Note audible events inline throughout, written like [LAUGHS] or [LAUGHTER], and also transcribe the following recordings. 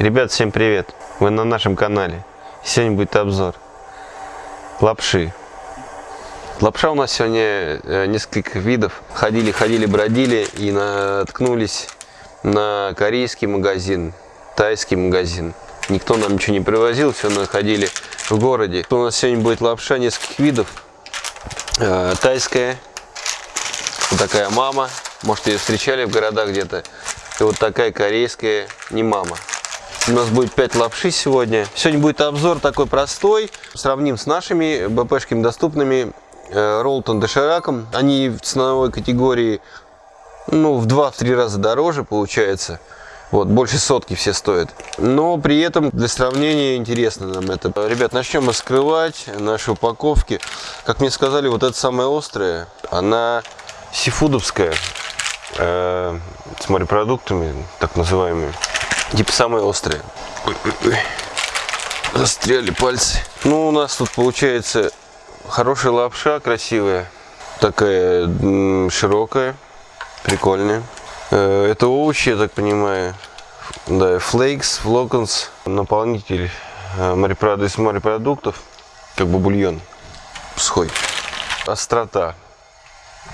Ребят, всем привет! Вы на нашем канале. Сегодня будет обзор лапши. Лапша у нас сегодня э, несколько видов. Ходили, ходили, бродили и наткнулись на корейский магазин, тайский магазин. Никто нам ничего не привозил, все находили в городе. У нас сегодня будет лапша нескольких видов. Э, тайская, вот такая мама. Может ее встречали в городах где-то. И вот такая корейская, не мама. У нас будет 5 лапши сегодня. Сегодня будет обзор такой простой. Сравним с нашими БПшками доступными. Э, Ролтон дошираком. Они в ценовой категории ну, в 2-3 раза дороже получается. Вот, больше сотки все стоят. Но при этом для сравнения интересно нам это. Ребят, начнем раскрывать наши упаковки. Как мне сказали, вот эта самая острая, она сифудовская. Э, с морепродуктами, так называемыми. Типа самые острые. Ой, ой, ой. Застряли пальцы. Ну, у нас тут получается хорошая лапша, красивая. Такая широкая, прикольная. Э, это овощи, я так понимаю. Да, флейкс, флоконс, наполнитель э, из морепродуктов, как бы бульон сухой. Острота.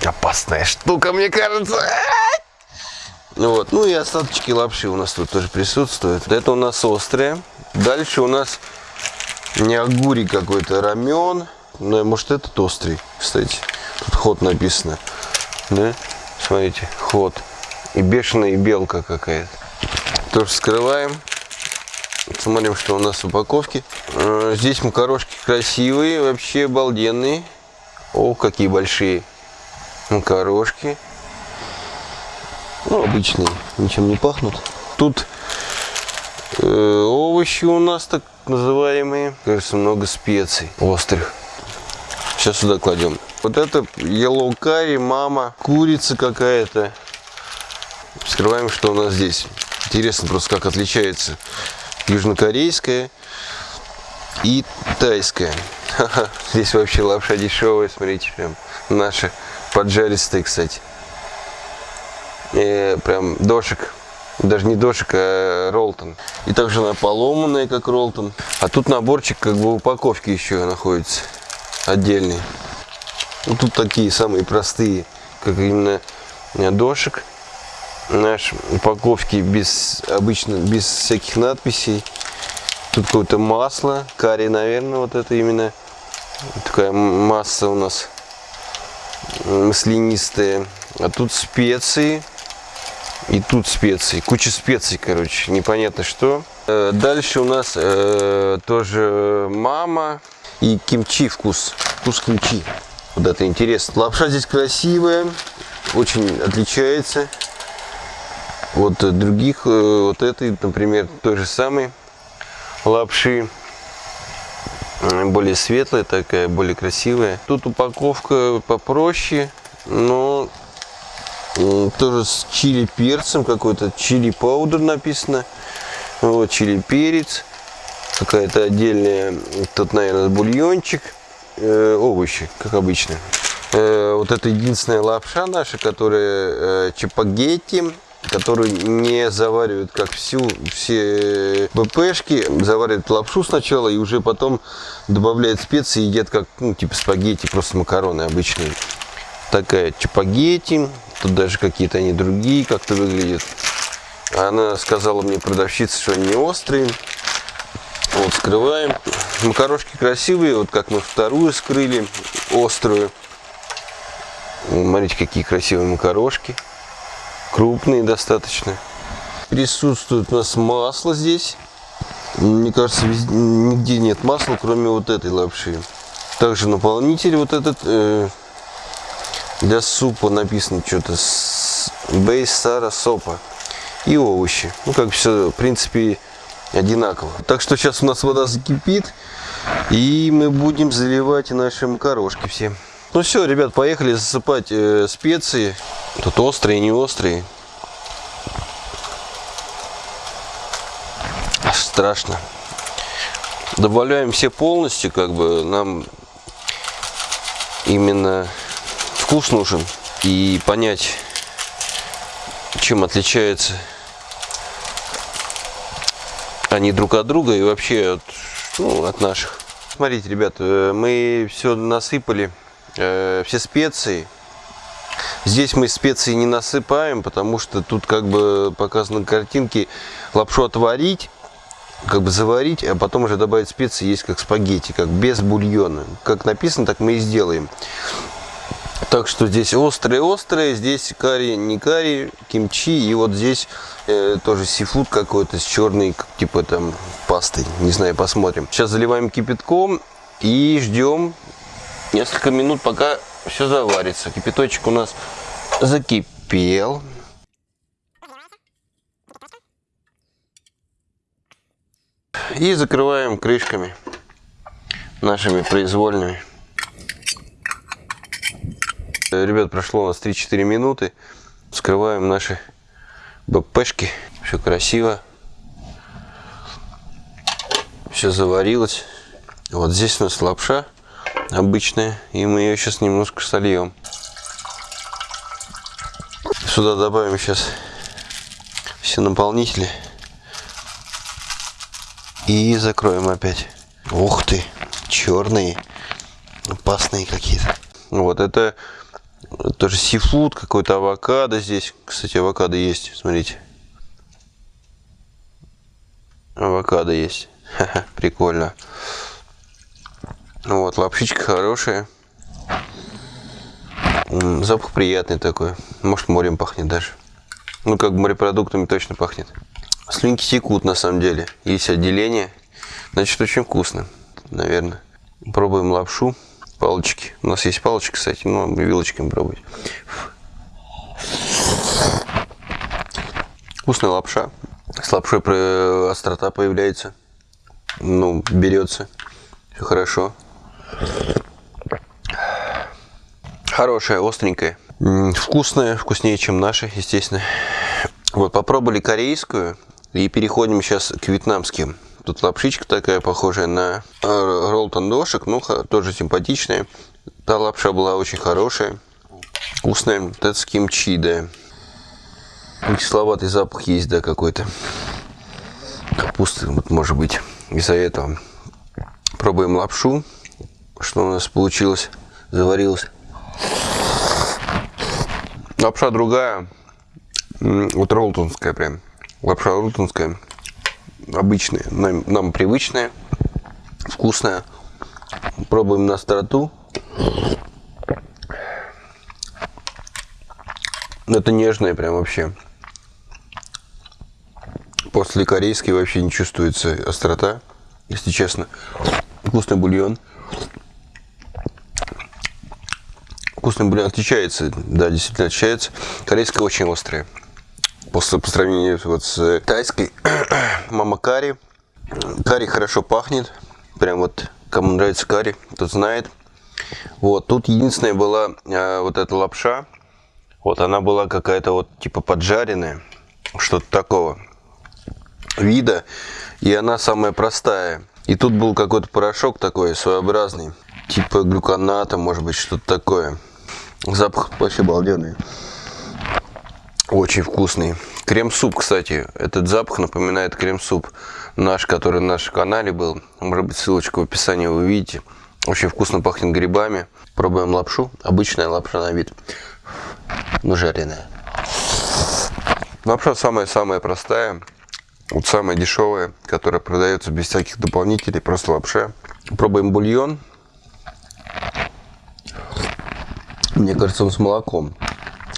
Опасная штука, мне кажется. Ну вот. Ну и остаточки лапши у нас тут тоже присутствуют. Это у нас острые. Дальше у нас не огури какой-то, рамен. Ну, может этот острый, кстати. Тут ход написано. Да? Смотрите, ход. И бешеная белка какая-то. Тоже скрываем. Смотрим, что у нас в упаковке. Э, здесь макарошки красивые, вообще обалденные. О, какие большие макарошки. Ну, обычные, ничем не пахнут. Тут э, овощи у нас так называемые. Кажется, много специй острых. Сейчас сюда кладем. Вот это yellow curry, мама, курица какая-то. Вскрываем, что у нас здесь. Интересно просто, как отличается южнокорейская и тайская. [LAUGHS] Здесь вообще лапша дешевая, смотрите, прям наша поджаристая, кстати э, прям дошик. Даже не дошик, а ролтон. И также она поломанная, как ролтон. А тут наборчик как бы упаковки еще находится. Отдельный. Ну, тут такие самые простые, как именно дошик. Наш упаковки без обычно без всяких надписей. Тут какое-то масло, карри, наверное, вот это именно такая масса у нас маслянистая. А тут специи. И тут специи, куча специй, короче, непонятно что. Э, дальше у нас э, тоже мама и кимчи вкус, вкус кимчи. Вот это интересно. Лапша здесь красивая, очень отличается от других. Э, вот этой, например, той же самой лапши. Более светлая такая, более красивая. Тут упаковка попроще, но тоже с чили перцем какой-то чили паудер написано. Вот чили перец. Какая-то отдельная тут наверное бульончик. Э, овощи как обычно. Э, вот это единственная лапша наша которая э, чапагетти которую не заваривают как всю все БПшки. Заваривают лапшу сначала и уже потом добавляют специи и едят как ну типа спагетти просто макароны обычные такая чапагетти Тут даже какие-то они другие как-то выглядят. Она сказала мне, продавщица, что они острые. Вот, скрываем. Макарошки красивые, вот как мы вторую скрыли, острую. Смотрите, какие красивые макарошки. Крупные достаточно. Присутствует у нас масло здесь. Мне кажется, везде, нигде нет масла, кроме вот этой лапши. Также наполнитель вот этот э, для супа написано что-то с бейс сара сопа и овощи. Ну, как все, в принципе, одинаково. Так что сейчас у нас вода закипит, и мы будем заливать наши макарошки все. Ну все, ребят, поехали засыпать э, специи. Тут острые, не острые. Страшно. Добавляем все полностью, как бы нам именно вкус нужен и понять, чем отличается они друг от друга и вообще от, ну, от наших. Смотрите, ребят, э, мы все насыпали, э, все специи. Здесь мы специи не насыпаем, потому что тут как бы показаны картинки лапшу отварить, как бы заварить, а потом уже добавить специи, есть как спагетти, как без бульона. Как написано, так мы и сделаем. Так что здесь острые-острые, здесь карри, не карри, кимчи, и вот здесь э, тоже сифуд какой-то с черной, типа там пастой, не знаю, посмотрим. Сейчас заливаем кипятком и ждем несколько минут, пока все заварится. Кипяточек у нас закипел. И закрываем крышками нашими произвольными. Ребят, прошло у нас 3-4 минуты. Вскрываем наши БПшки. Все красиво. Все заварилось. Вот здесь у нас лапша обычная. И мы ее сейчас немножко сольем. Сюда добавим сейчас все наполнители. И закроем опять. Ух ты, черные, опасные какие-то. Вот это тоже сифуд, какой-то авокадо здесь. Кстати, авокадо есть, смотрите. Авокадо есть. Прикольно. Вот, лапшичка хорошая. Запах приятный такой. Может, морем пахнет даже. Ну, как морепродуктами точно пахнет. Слюнки текут, на самом деле. Есть отделение. Значит, очень вкусно, наверное. Пробуем лапшу палочки. У нас есть палочки, кстати, но вилочками пробовать. Вкусная лапша. С лапшой острота появляется. Ну, берется. Все хорошо. Хорошая, остренькая. Вкусная, вкуснее, чем наша, естественно. Вот, попробовали корейскую. И переходим сейчас к вьетнамским. Тут лапшичка такая, похожая на э, ролл тандошек, ну, тоже симпатичная. Та лапша была очень хорошая, вкусная. Вот это с кимчи, да. Кисловатый запах есть, да, какой-то. Капусты, вот, может быть, из-за этого. Пробуем лапшу. Что у нас получилось? Заварилось. Лапша другая. Вот ролтонская прям. Лапша ролтонская обычные, нам, нам привычные, вкусная. Пробуем на остроту. Это нежное прям вообще. После корейской вообще не чувствуется острота, если честно. Вкусный бульон. Вкусный бульон отличается, да, действительно отличается. Корейская очень острая по, по сравнению вот с тайской. [CLEARS THROAT] Мама карри. Карри хорошо пахнет. Прям вот, кому нравится карри, тот знает. Вот, тут единственная была а, вот эта лапша. Вот, она была какая-то вот типа поджаренная. Что-то такого вида. И она самая простая. И тут был какой-то порошок такой своеобразный. Типа глюконата, может быть, что-то такое. Запах вообще обалденный. Очень вкусный. Крем-суп, кстати. Этот запах напоминает крем-суп наш, который на нашем канале был. Может быть, ссылочка в описании вы увидите. Очень вкусно пахнет грибами. Пробуем лапшу. Обычная лапша на вид. Но жареная. Лапша самая-самая простая. Вот самая дешевая, которая продается без всяких дополнителей. Просто лапша. Пробуем бульон. Мне кажется, он с молоком.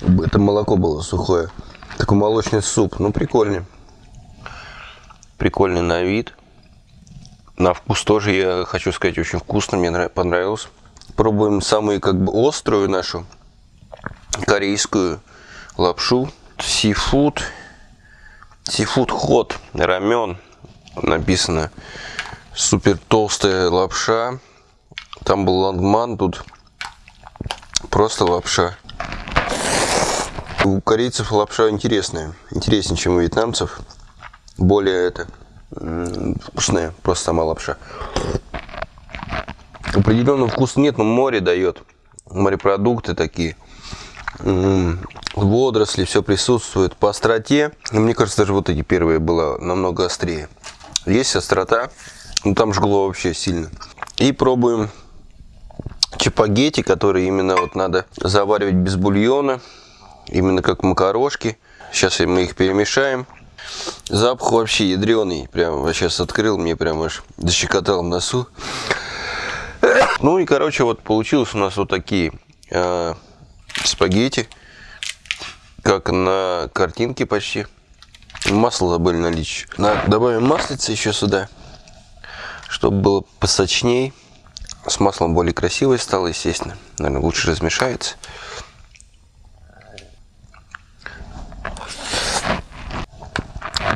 Это молоко было сухое. Такой молочный суп. Ну, прикольный. Прикольный на вид. На вкус тоже, я хочу сказать, очень вкусно. Мне понравилось. Пробуем самую как бы острую нашу корейскую лапшу. Сифуд. Сифуд ход. Рамен. Написано. Супер толстая лапша. Там был лангман, тут просто лапша. У корейцев лапша интересная, интереснее, чем у вьетнамцев. Более это вкусная, просто сама лапша. Определенного вкуса нет, но море дает. Морепродукты такие. Водоросли, все присутствует. По остроте, мне кажется, даже вот эти первые было намного острее. Есть острота, ну там жгло вообще сильно. И пробуем чапагетти, которые именно вот надо заваривать без бульона, именно как макарошки. Сейчас мы их перемешаем. Запах вообще ядреный. Прям сейчас открыл, мне прям аж защекотал носу. Ну и, короче, вот получилось у нас вот такие э, спагетти. Как на картинке почти. Масло забыли налить. Добавим маслица еще сюда. Чтобы было посочней. С маслом более красивое стало, естественно. Наверное, лучше размешается.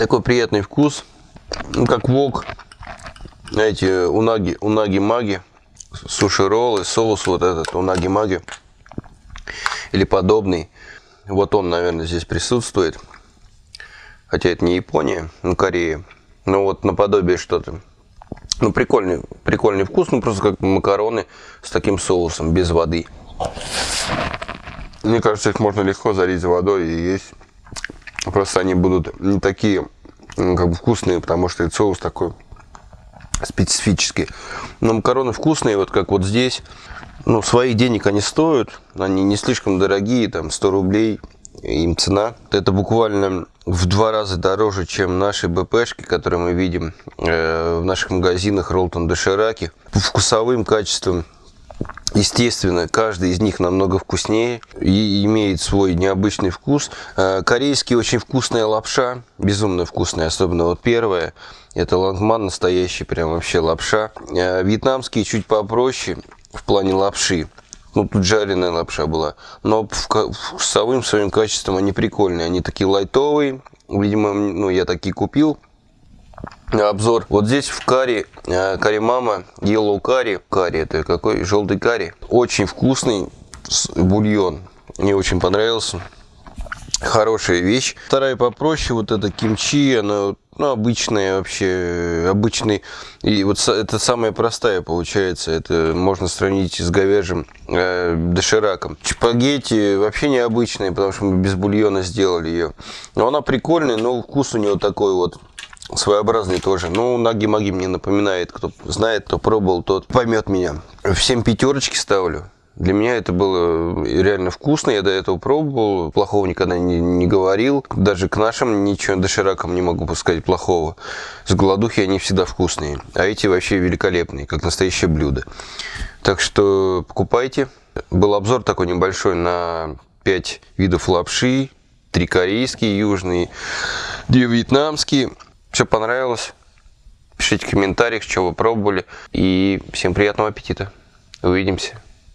Такой приятный вкус. Ну, как вок. Знаете, унаги, унаги-маги. Суши-роллы, соус вот этот, унаги-маги. Или подобный. Вот он, наверное, здесь присутствует. Хотя это не Япония, ну Корея. Ну вот наподобие что-то. Ну, прикольный, прикольный вкус, ну, просто как макароны с таким соусом, без воды. Мне кажется, их можно легко залить водой и есть. Просто они будут не такие как бы вкусные, потому что этот соус такой специфический. Но макароны вкусные, вот как вот здесь. Ну, своих денег они стоят, они не слишком дорогие, там 100 рублей им цена. Это буквально в два раза дороже, чем наши БПшки, которые мы видим э, в наших магазинах Ролтон Дошираки. По вкусовым качествам, естественно, каждый из них намного вкуснее и имеет свой необычный вкус. Э, корейский очень вкусная лапша, безумно вкусная, особенно вот первая. Это лангман настоящий, прям вообще лапша. Э, вьетнамский чуть попроще в плане лапши. Ну, тут жареная лапша была. Но вкусовым своим качеством они прикольные. Они такие лайтовые. Видимо, ну, я такие купил. Обзор. Вот здесь в карри, э, карри мама, yellow карри. Карри это какой? Желтый карри. Очень вкусный бульон. Мне очень понравился хорошая вещь. Вторая попроще, вот это кимчи, она ну, обычная вообще, обычный, и вот это самая простая получается, это можно сравнить с говяжьим э, дошираком. Чапагетти вообще необычная, потому что мы без бульона сделали ее. Но она прикольная, но вкус у нее такой вот своеобразный тоже. Ну, наги-маги мне напоминает, кто знает, кто пробовал, тот поймет меня. Всем пятерочки ставлю. Для меня это было реально вкусно, я до этого пробовал, плохого никогда не, не говорил. Даже к нашим ничего доширакам не могу сказать плохого. С голодухи они всегда вкусные, а эти вообще великолепные, как настоящее блюдо. Так что покупайте. Был обзор такой небольшой на 5 видов лапши, три корейские, южные, две вьетнамские. Все понравилось? Пишите в комментариях, что вы пробовали. И всем приятного аппетита. Увидимся.